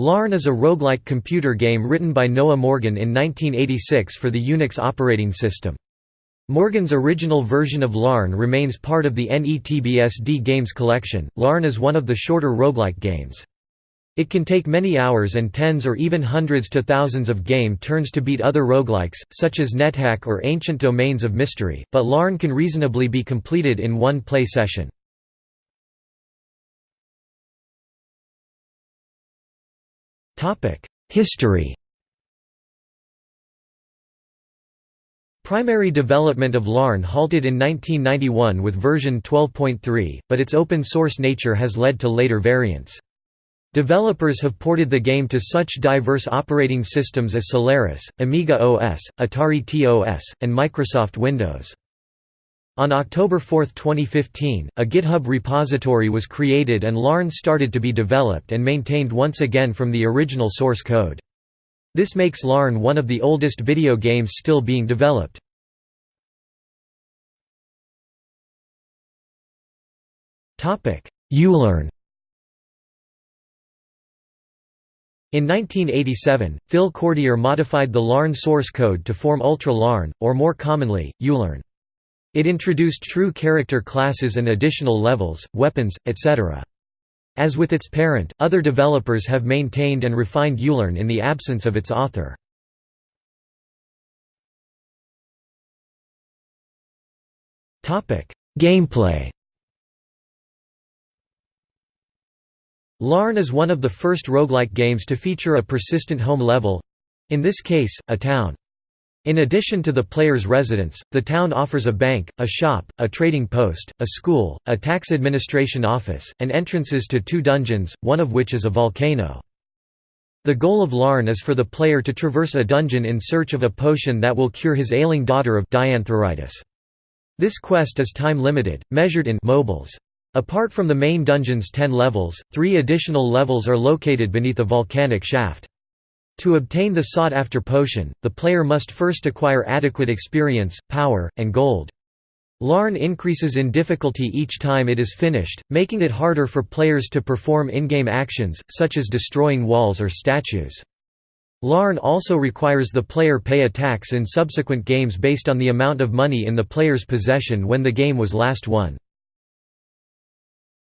Larn is a roguelike computer game written by Noah Morgan in 1986 for the Unix operating system. Morgan's original version of Larn remains part of the NETBSD games collection. Larn is one of the shorter roguelike games. It can take many hours and tens or even hundreds to thousands of game turns to beat other roguelikes, such as NetHack or Ancient Domains of Mystery, but Larn can reasonably be completed in one play session. History Primary development of Larn halted in 1991 with version 12.3, but its open-source nature has led to later variants. Developers have ported the game to such diverse operating systems as Solaris, Amiga OS, Atari TOS, and Microsoft Windows. On October 4, 2015, a GitHub repository was created and Larn started to be developed and maintained once again from the original source code. This makes Larn one of the oldest video games still being developed. ULarn In 1987, Phil Cordier modified the Larn source code to form Ultra Larn, or more commonly, ULearn. It introduced true character classes and additional levels, weapons, etc. As with its parent, other developers have maintained and refined ULarn in the absence of its author. Gameplay Larn is one of the first roguelike games to feature a persistent home level—in this case, a town. In addition to the player's residence, the town offers a bank, a shop, a trading post, a school, a tax administration office, and entrances to two dungeons, one of which is a volcano. The goal of Larn is for the player to traverse a dungeon in search of a potion that will cure his ailing daughter of dianthroritis. This quest is time-limited, measured in mobuls. Apart from the main dungeon's ten levels, three additional levels are located beneath a volcanic shaft. To obtain the sought-after potion, the player must first acquire adequate experience, power, and gold. Larn increases in difficulty each time it is finished, making it harder for players to perform in-game actions, such as destroying walls or statues. Larn also requires the player pay a tax in subsequent games based on the amount of money in the player's possession when the game was last won.